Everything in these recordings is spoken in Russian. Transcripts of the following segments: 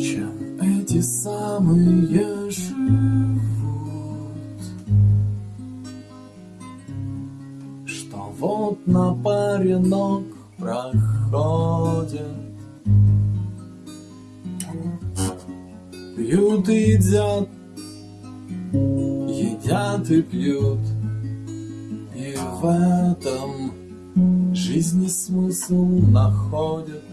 эти самые живут, Что вот на паре ног проходят, Пьют и едят, едят и пьют, И в этом жизни смысл находят.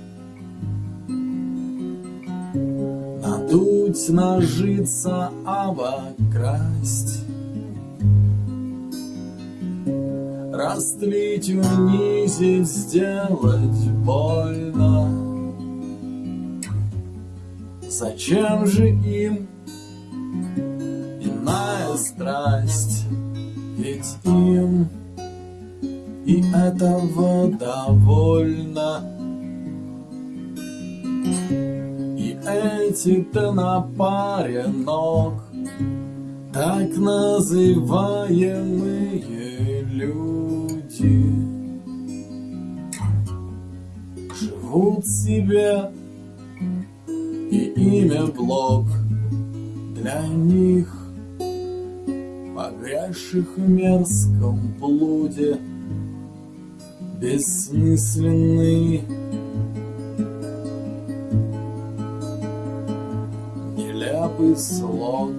Надуть, нажиться, обокрасть, Растлить, унизить, сделать больно. Зачем же им иная страсть? Ведь им и этого довольно. Эти-то на паре ног, так называемые люди, живут себе, и имя блог для них, погрязших в мерзком блуде бессмысленный Нелепый слог